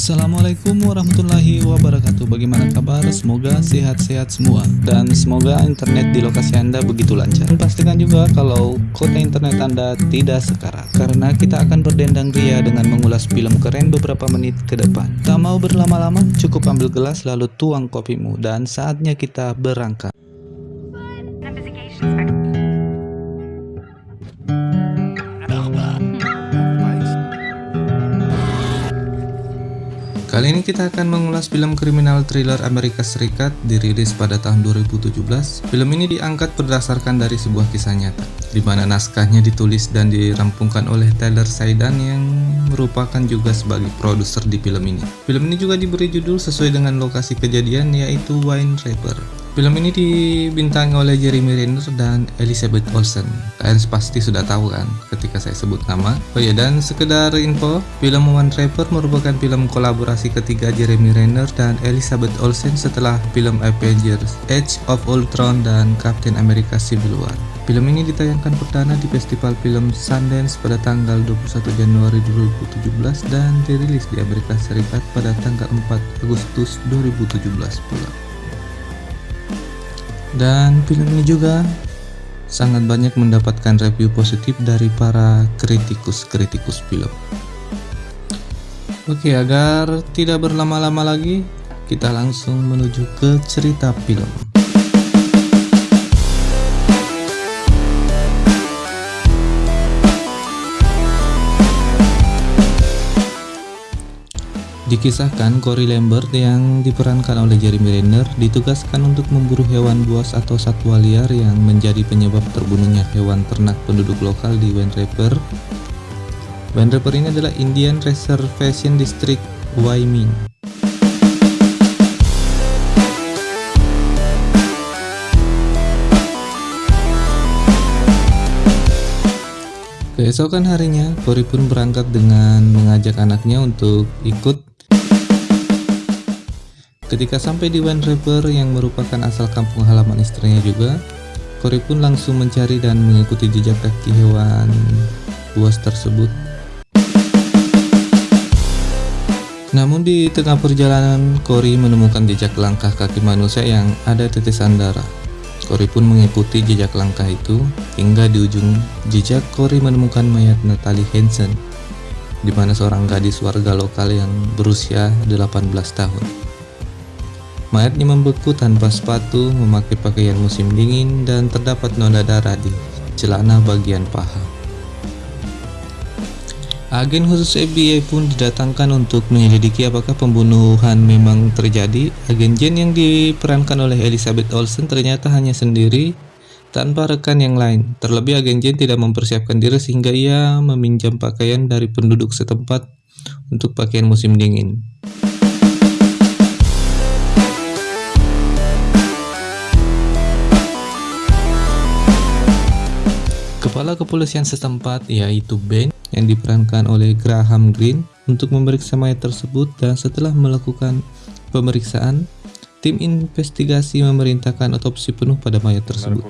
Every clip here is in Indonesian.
Assalamualaikum warahmatullahi wabarakatuh. Bagaimana kabar? Semoga sehat-sehat semua. Dan semoga internet di lokasi Anda begitu lancar. Dan pastikan juga kalau kota internet Anda tidak sekarat. Karena kita akan berdendang ria dengan mengulas film keren beberapa menit ke depan. Tak mau berlama-lama, cukup ambil gelas lalu tuang kopimu. Dan saatnya kita berangkat Kali ini kita akan mengulas film kriminal thriller Amerika Serikat dirilis pada tahun 2017. Film ini diangkat berdasarkan dari sebuah kisah nyata, di mana naskahnya ditulis dan dirampungkan oleh Taylor Saidan yang merupakan juga sebagai produser di film ini. Film ini juga diberi judul sesuai dengan lokasi kejadian yaitu Wine River. Film ini dibintangi oleh Jeremy Renner dan Elizabeth Olsen. Kalian pasti sudah tahu kan ketika saya sebut nama. Oh ya dan sekedar info, film One Trapper merupakan film kolaborasi ketiga Jeremy Renner dan Elizabeth Olsen setelah film Avengers, Age of Ultron dan Captain America Civil War. Film ini ditayangkan perdana di Festival Film Sundance pada tanggal 21 Januari 2017 dan dirilis di Amerika Serikat pada tanggal 4 Agustus 2017 pula. Dan film ini juga sangat banyak mendapatkan review positif dari para kritikus-kritikus film. Oke, agar tidak berlama-lama lagi, kita langsung menuju ke cerita film. Dikisahkan Cory Lambert yang diperankan oleh Jeremy Renner ditugaskan untuk memburu hewan buas atau satwa liar yang menjadi penyebab terbunuhnya hewan ternak penduduk lokal di Wind River. Wind River ini adalah Indian Reservation District, Wyoming. Keesokan harinya, Cory pun berangkat dengan mengajak anaknya untuk ikut Ketika sampai di Wine River yang merupakan asal kampung halaman istrinya juga, Cory pun langsung mencari dan mengikuti jejak kaki hewan buas tersebut. Namun di tengah perjalanan, Cory menemukan jejak langkah kaki manusia yang ada tetesan darah. Cory pun mengikuti jejak langkah itu hingga di ujung jejak Cory menemukan mayat Natalie Hansen, di mana seorang gadis warga lokal yang berusia 18 tahun. Mayatnya membeku tanpa sepatu, memakai pakaian musim dingin, dan terdapat noda darah di celana bagian paha. Agen khusus FBI pun didatangkan untuk menyelidiki apakah pembunuhan memang terjadi. Agen Jen yang diperankan oleh Elizabeth Olsen ternyata hanya sendiri tanpa rekan yang lain. Terlebih agen Jen tidak mempersiapkan diri sehingga ia meminjam pakaian dari penduduk setempat untuk pakaian musim dingin. Kepala kepolisian setempat yaitu Ben yang diperankan oleh Graham Greene untuk memeriksa mayat tersebut dan setelah melakukan pemeriksaan, tim investigasi memerintahkan otopsi penuh pada mayat tersebut.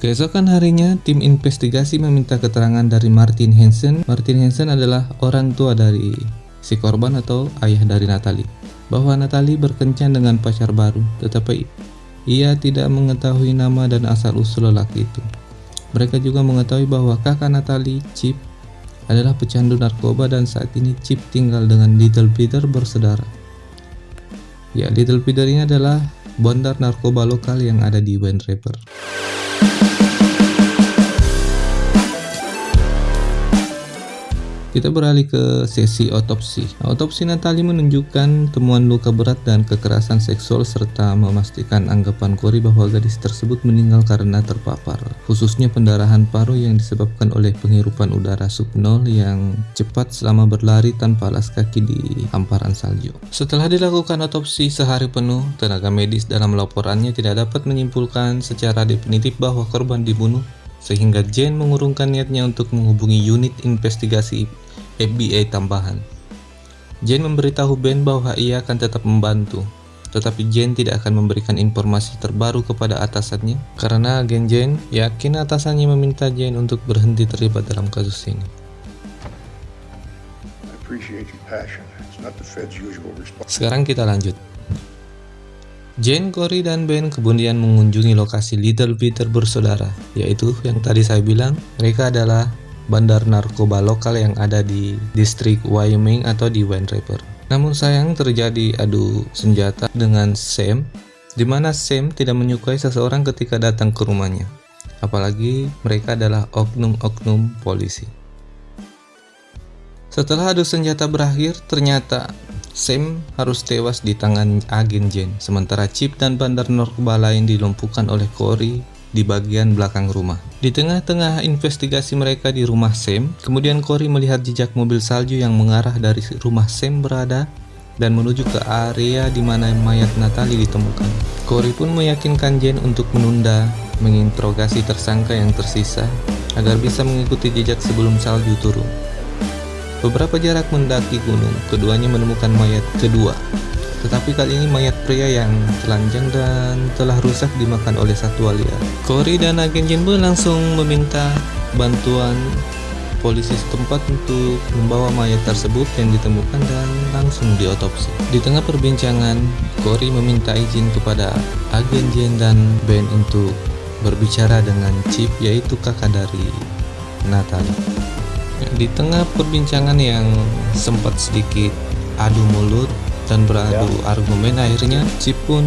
Keesokan harinya, tim investigasi meminta keterangan dari Martin Hansen. Martin Hansen adalah orang tua dari si korban atau ayah dari Natalie bahwa Natalie berkencan dengan pacar baru, tetapi ia tidak mengetahui nama dan asal-usul lelaki itu. Mereka juga mengetahui bahwa kakak Natalie, Chip, adalah pecandu narkoba dan saat ini Chip tinggal dengan Little Peter bersaudara. Ya, Little Peter ini adalah bandar narkoba lokal yang ada di Wind River. Kita beralih ke sesi otopsi. Otopsi Natali menunjukkan temuan luka berat dan kekerasan seksual serta memastikan anggapan Cory bahwa gadis tersebut meninggal karena terpapar, khususnya pendarahan paru yang disebabkan oleh penghirupan udara subnol yang cepat selama berlari tanpa alas kaki di hamparan salju. Setelah dilakukan otopsi sehari penuh, tenaga medis dalam laporannya tidak dapat menyimpulkan secara definitif bahwa korban dibunuh sehingga Jane mengurungkan niatnya untuk menghubungi unit investigasi FBI tambahan. Jane memberitahu Ben bahwa ia akan tetap membantu, tetapi Jane tidak akan memberikan informasi terbaru kepada atasannya karena agen Jane yakin atasannya meminta Jane untuk berhenti terlibat dalam kasus ini. Sekarang kita lanjut. Jane, Cory, dan Ben kemudian mengunjungi lokasi Little Peter bersaudara, yaitu yang tadi saya bilang mereka adalah bandar narkoba lokal yang ada di distrik Wyoming atau di Wind River. Namun sayang terjadi adu senjata dengan Sam, di mana Sam tidak menyukai seseorang ketika datang ke rumahnya. Apalagi mereka adalah oknum-oknum polisi. Setelah adu senjata berakhir, ternyata Sam harus tewas di tangan agen Jen, sementara Chip dan bandar narkoba lain dilumpuhkan oleh Cory di bagian belakang rumah. Di tengah-tengah investigasi mereka di rumah Sam, kemudian Cory melihat jejak mobil salju yang mengarah dari rumah Sam berada dan menuju ke area di mana mayat Natalie ditemukan. Cory pun meyakinkan Jen untuk menunda menginterogasi tersangka yang tersisa agar bisa mengikuti jejak sebelum salju turun. Beberapa jarak mendaki gunung, keduanya menemukan mayat kedua. Tetapi kali ini mayat pria yang telanjang dan telah rusak dimakan oleh satwa liar. Cory dan agen Jinbu langsung meminta bantuan polisi setempat untuk membawa mayat tersebut yang ditemukan dan langsung diotopsi. Di tengah perbincangan, Cory meminta izin kepada agen Jen dan Ben untuk berbicara dengan Chip yaitu kakak dari Natalie. Di tengah perbincangan yang sempat sedikit adu mulut dan beradu ya. argumen, akhirnya Chip pun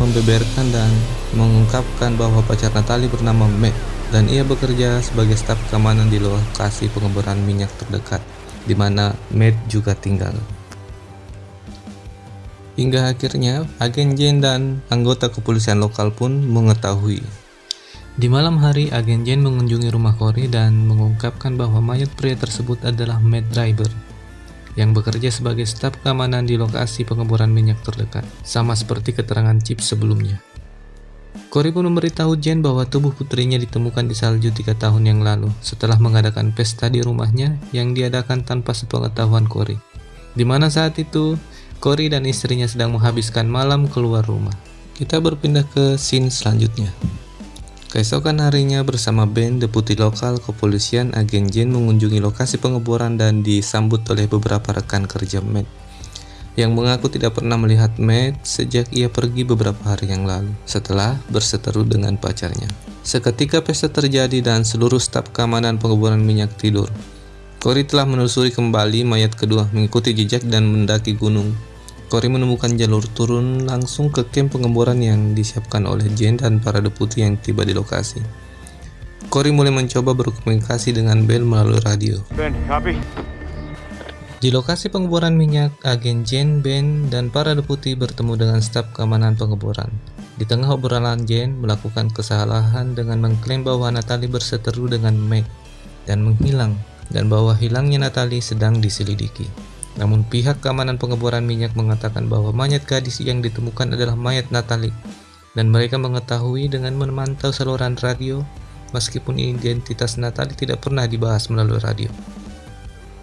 membeberkan dan mengungkapkan bahwa pacar Natali bernama Matt dan ia bekerja sebagai staf keamanan di lokasi pengeboran minyak terdekat di mana Matt juga tinggal. Hingga akhirnya, agen Jane dan anggota kepolisian lokal pun mengetahui di malam hari, agen Jane mengunjungi rumah Cory dan mengungkapkan bahwa mayat pria tersebut adalah Matt Driver yang bekerja sebagai staf keamanan di lokasi pengeboran minyak terdekat, sama seperti keterangan Chip sebelumnya. Cory pun memberitahu Jane bahwa tubuh putrinya ditemukan di salju tiga tahun yang lalu setelah mengadakan pesta di rumahnya yang diadakan tanpa sepengetahuan Cory. Di mana saat itu, Cory dan istrinya sedang menghabiskan malam keluar rumah. Kita berpindah ke scene selanjutnya. Keesokan harinya bersama Ben, deputi lokal kepolisian, agen Jen mengunjungi lokasi pengeboran dan disambut oleh beberapa rekan kerja Matt yang mengaku tidak pernah melihat Matt sejak ia pergi beberapa hari yang lalu setelah berseteru dengan pacarnya. Seketika pesta terjadi dan seluruh staf keamanan pengeboran minyak tidur. Cory telah menelusuri kembali mayat kedua mengikuti jejak dan mendaki gunung Cory menemukan jalur turun langsung ke camp pengeboran yang disiapkan oleh Jane dan para deputi yang tiba di lokasi. Cory mulai mencoba berkomunikasi dengan Bell melalui radio. Ben, copy. Di lokasi pengeboran minyak, agen Jane, Ben, dan para deputi bertemu dengan staf keamanan pengeboran. Di tengah obrolan Jane melakukan kesalahan dengan mengklaim bahwa Natalie berseteru dengan Meg dan menghilang, dan bahwa hilangnya Natalie sedang diselidiki. Namun pihak keamanan pengeboran minyak mengatakan bahwa mayat gadis yang ditemukan adalah mayat Natalie dan mereka mengetahui dengan memantau saluran radio meskipun identitas Natalie tidak pernah dibahas melalui radio.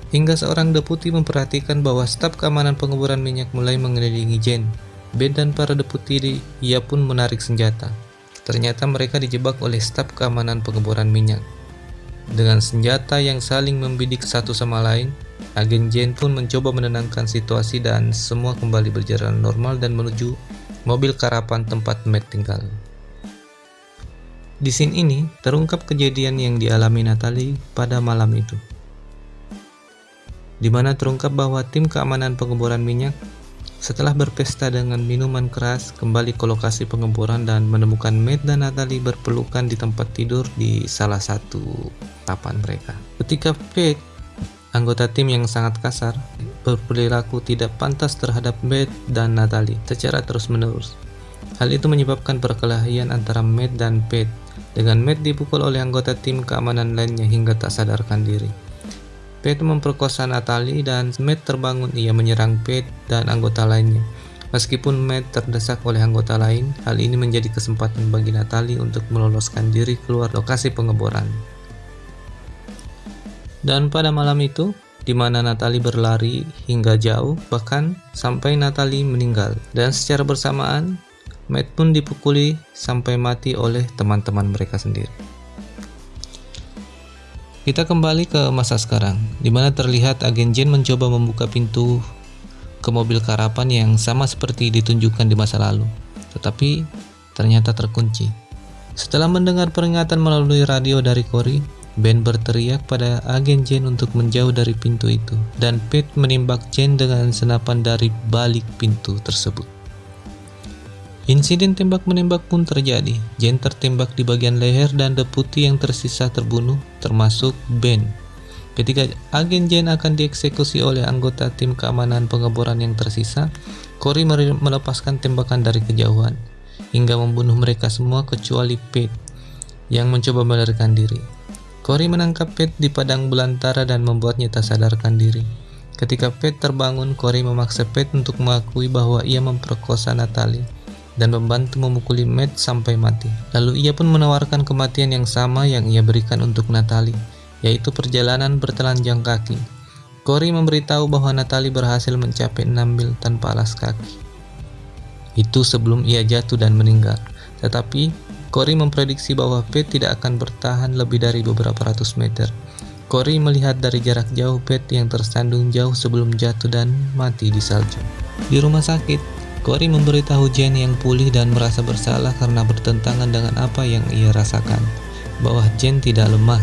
Hingga seorang deputi memperhatikan bahwa staf keamanan pengeboran minyak mulai mengelilingi Jen. Ben dan para deputi ia pun menarik senjata. Ternyata mereka dijebak oleh staf keamanan pengeboran minyak. Dengan senjata yang saling membidik satu sama lain, Agen Jane pun mencoba menenangkan situasi dan semua kembali berjalan normal dan menuju mobil karapan tempat Matt tinggal. Di scene ini terungkap kejadian yang dialami Natalie pada malam itu. Di mana terungkap bahwa tim keamanan pengeboran minyak setelah berpesta dengan minuman keras kembali ke lokasi pengeboran dan menemukan Matt dan Natalie berpelukan di tempat tidur di salah satu papan mereka. Ketika Faith Anggota tim yang sangat kasar berperilaku tidak pantas terhadap Matt dan Natalie secara terus-menerus. Hal itu menyebabkan perkelahian antara Matt dan Pete, dengan Matt dipukul oleh anggota tim keamanan lainnya hingga tak sadarkan diri. Pete memperkosa Natalie dan Matt terbangun ia menyerang Pete dan anggota lainnya. Meskipun Matt terdesak oleh anggota lain, hal ini menjadi kesempatan bagi Natalie untuk meloloskan diri keluar lokasi pengeboran. Dan pada malam itu, di mana Natalie berlari hingga jauh, bahkan sampai Natalie meninggal. Dan secara bersamaan, Matt pun dipukuli sampai mati oleh teman-teman mereka sendiri. Kita kembali ke masa sekarang, di mana terlihat agen Jane mencoba membuka pintu ke mobil karapan yang sama seperti ditunjukkan di masa lalu, tetapi ternyata terkunci. Setelah mendengar peringatan melalui radio dari Cory, Ben berteriak pada agen Jane untuk menjauh dari pintu itu, dan Pete menembak Jane dengan senapan dari balik pintu tersebut. Insiden tembak-menembak pun terjadi. Jen tertembak di bagian leher dan deputi yang tersisa terbunuh, termasuk Ben. Ketika agen Jen akan dieksekusi oleh anggota tim keamanan pengeboran yang tersisa, Cory melepaskan tembakan dari kejauhan, hingga membunuh mereka semua kecuali Pete, yang mencoba melarikan diri. Cory menangkap Pete di padang belantara dan membuatnya tak sadarkan diri. Ketika Pete terbangun, Cory memaksa Pete untuk mengakui bahwa ia memperkosa Natalie dan membantu memukuli Matt sampai mati. Lalu ia pun menawarkan kematian yang sama yang ia berikan untuk Natalie, yaitu perjalanan bertelanjang kaki. Cory memberitahu bahwa Natalie berhasil mencapai 6 mil tanpa alas kaki. Itu sebelum ia jatuh dan meninggal. Tetapi, Cory memprediksi bahwa Pete tidak akan bertahan lebih dari beberapa ratus meter. Cory melihat dari jarak jauh Pete yang tersandung jauh sebelum jatuh dan mati di salju. Di rumah sakit, Cory memberitahu Jane yang pulih dan merasa bersalah karena bertentangan dengan apa yang ia rasakan, bahwa Jane tidak lemah.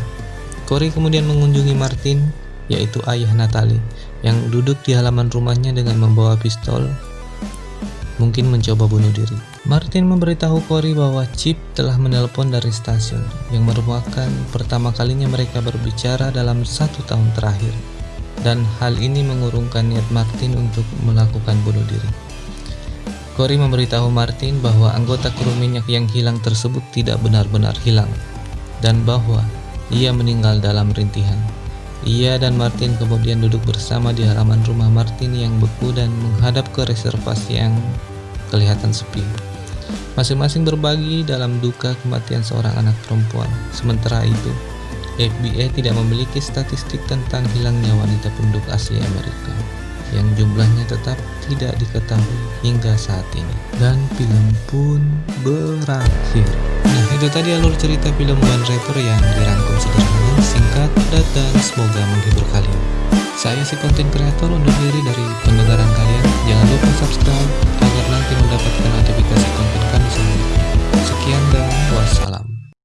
Cory kemudian mengunjungi Martin, yaitu ayah Natalie, yang duduk di halaman rumahnya dengan membawa pistol, mungkin mencoba bunuh diri. Martin memberitahu Cory bahwa Chip telah menelpon dari stasiun, yang merupakan pertama kalinya mereka berbicara dalam satu tahun terakhir. Dan hal ini mengurungkan niat Martin untuk melakukan bunuh diri. Cory memberitahu Martin bahwa anggota kru minyak yang hilang tersebut tidak benar-benar hilang dan bahwa ia meninggal dalam rintihan. Ia dan Martin kemudian duduk bersama di halaman rumah Martin yang beku dan menghadap ke reservasi yang kelihatan sepi. Masing-masing berbagi dalam duka kematian seorang anak perempuan. Sementara itu, FBI tidak memiliki statistik tentang hilangnya wanita penduduk asli Amerika yang jumlahnya tetap tidak diketahui hingga saat ini. Dan film pun berakhir. Nah, itu tadi alur cerita film One Rapper yang dirangkum sederhana, singkat, dan semoga menghibur kalian. Saya si konten kreator undur diri dari pendengaran kalian. Jangan lupa subscribe mendapatkan notifikasi konten kami selanjutnya. Sekian dan wassalam.